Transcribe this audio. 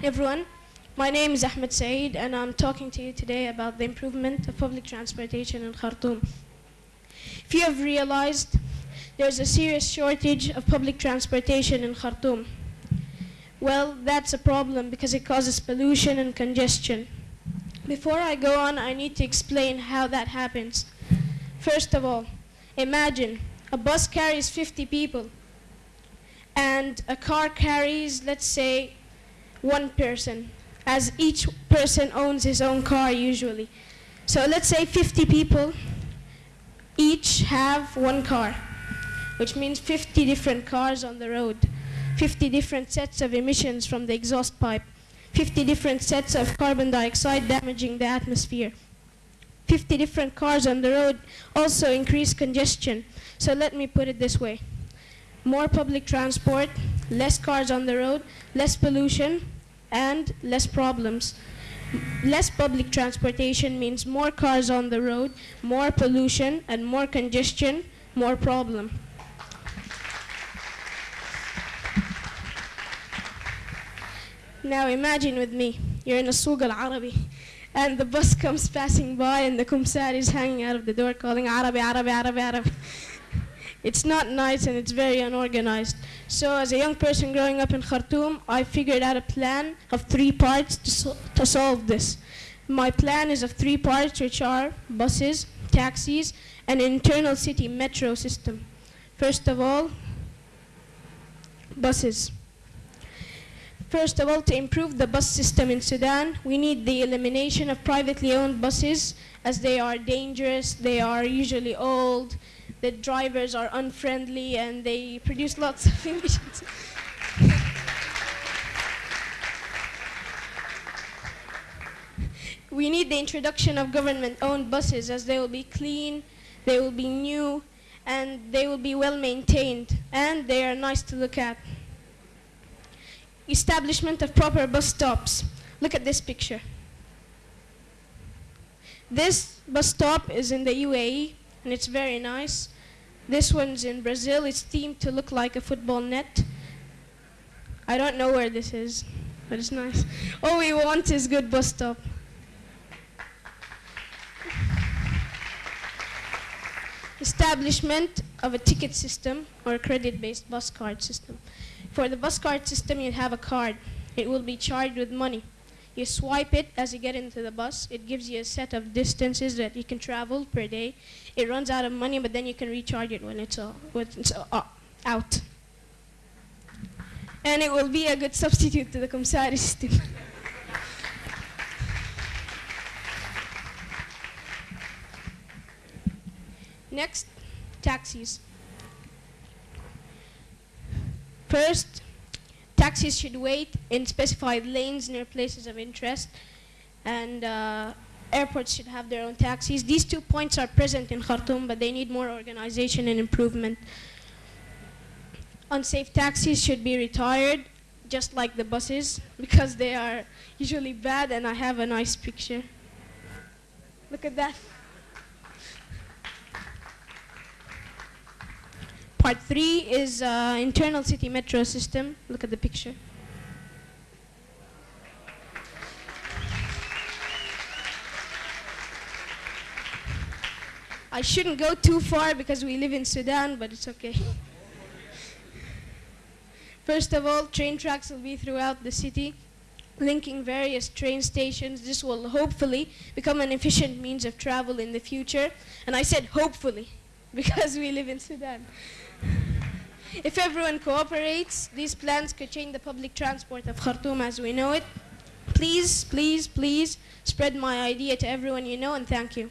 everyone. My name is Ahmed Saeed and I'm talking to you today about the improvement of public transportation in Khartoum. If you have realized, there's a serious shortage of public transportation in Khartoum. Well, that's a problem because it causes pollution and congestion. Before I go on, I need to explain how that happens. First of all, imagine a bus carries 50 people and a car carries, let's say, one person, as each person owns his own car usually. So let's say 50 people each have one car, which means 50 different cars on the road, 50 different sets of emissions from the exhaust pipe, 50 different sets of carbon dioxide damaging the atmosphere. 50 different cars on the road also increase congestion. So let me put it this way. More public transport, less cars on the road, less pollution, and less problems. Less public transportation means more cars on the road, more pollution, and more congestion, more problem. Now imagine with me, you're in a Souk al-Arabi, and the bus comes passing by and the kumsar is hanging out of the door calling Arabi, Arabi, Arabi, Arabi. It's not nice and it's very unorganized. So as a young person growing up in Khartoum, I figured out a plan of three parts to, so to solve this. My plan is of three parts, which are buses, taxis, and an internal city metro system. First of all, buses. First of all, to improve the bus system in Sudan, we need the elimination of privately owned buses as they are dangerous, they are usually old, the drivers are unfriendly, and they produce lots of emissions. we need the introduction of government-owned buses as they will be clean, they will be new, and they will be well maintained, and they are nice to look at. Establishment of proper bus stops. Look at this picture. This bus stop is in the UAE, and it's very nice. This one's in Brazil. It's themed to look like a football net. I don't know where this is, but it's nice. All we want is good bus stop. Establishment of a ticket system or a credit-based bus card system. For the bus card system, you have a card. It will be charged with money. You swipe it as you get into the bus. It gives you a set of distances that you can travel per day. It runs out of money, but then you can recharge it when it's, uh, when it's uh, out. And it will be a good substitute to the Kumsari system. Next, taxis. First, taxis should wait in specified lanes near places of interest, and uh, airports should have their own taxis. These two points are present in Khartoum, but they need more organization and improvement. Unsafe taxis should be retired, just like the buses, because they are usually bad, and I have a nice picture. Look at that. Part three is uh, internal city metro system. Look at the picture. I shouldn't go too far because we live in Sudan, but it's okay. First of all, train tracks will be throughout the city, linking various train stations. This will hopefully become an efficient means of travel in the future. And I said hopefully, because we live in Sudan. If everyone cooperates, these plans could change the public transport of Khartoum as we know it. Please, please, please spread my idea to everyone you know and thank you.